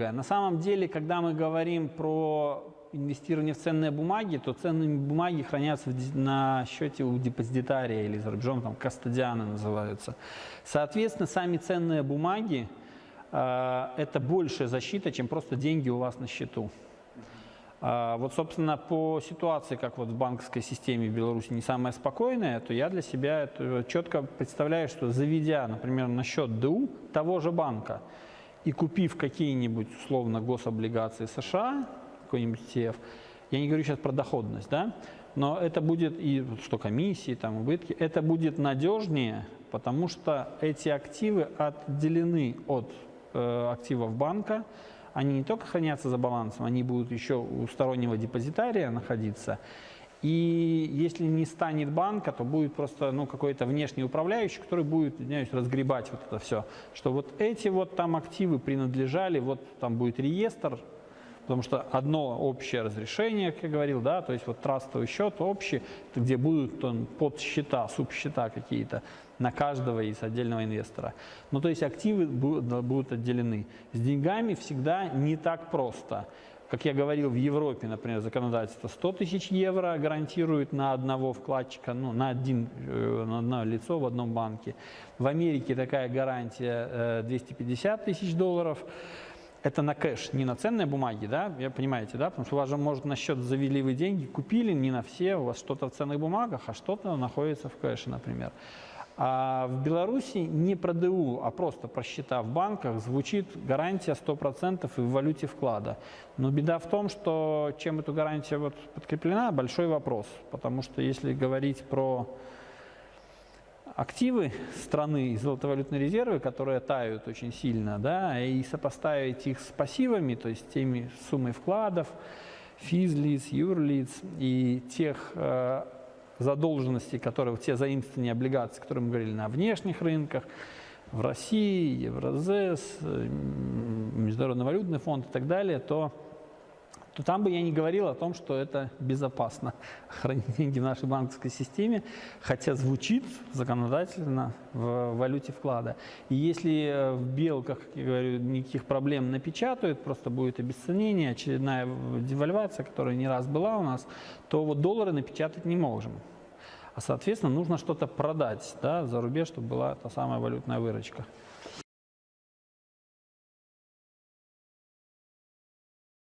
На самом деле, когда мы говорим про инвестирование в ценные бумаги, то ценные бумаги хранятся на счете у депозитария или за рубежом, там, кастодианы называются. Соответственно, сами ценные бумаги э, – это большая защита, чем просто деньги у вас на счету. А, вот, собственно, по ситуации, как вот в банковской системе в Беларуси не самая спокойная, то я для себя это четко представляю, что заведя, например, на счет ДУ того же банка и купив какие-нибудь, условно, гособлигации США, какой-нибудь ETF, я не говорю сейчас про доходность, да, но это будет и что комиссии, там, убытки, это будет надежнее, потому что эти активы отделены от э, активов банка, они не только хранятся за балансом, они будут еще у стороннего депозитария находиться. И если не станет банка, то будет просто ну, какой-то внешний управляющий, который будет, извиняюсь, разгребать вот это все. Что вот эти вот там активы принадлежали, вот там будет реестр, потому что одно общее разрешение, как я говорил, да, то есть вот трастовый счет общий, где будут он, подсчета, субсчета какие-то на каждого из отдельного инвестора. Ну, то есть активы будут отделены. С деньгами всегда не так просто. Как я говорил, в Европе, например, законодательство 100 тысяч евро гарантирует на одного вкладчика, ну, на, один, э, на одно лицо в одном банке. В Америке такая гарантия 250 э, тысяч долларов это на кэш, не на ценные бумаги, да, вы понимаете, да, потому что у вас же, может, на счет завели вы деньги, купили не на все, у вас что-то в ценных бумагах, а что-то находится в кэше, например. А в Беларуси не про ДУ, а просто про счета в банках звучит гарантия 100% и в валюте вклада. Но беда в том, что чем эта гарантия вот подкреплена, большой вопрос, потому что если говорить про активы страны и золотовалютные резервы, которые тают очень сильно, да, и сопоставить их с пассивами, то есть теми суммой вкладов, физлиц, юрлиц и тех э, задолженностей, которые, те заимствования облигаций, которые мы говорили на внешних рынках, в России, Евразес, э, Международный валютный фонд и так далее, то то там бы я не говорил о том, что это безопасно хранить деньги в нашей банковской системе, хотя звучит законодательно в валюте вклада. И если э, в белках, как я говорю, никаких проблем напечатают, просто будет обесценение, очередная девальвация, которая не раз была у нас, то вот доллары напечатать не можем. А, соответственно, нужно что-то продать да, за рубеж, чтобы была та самая валютная выручка.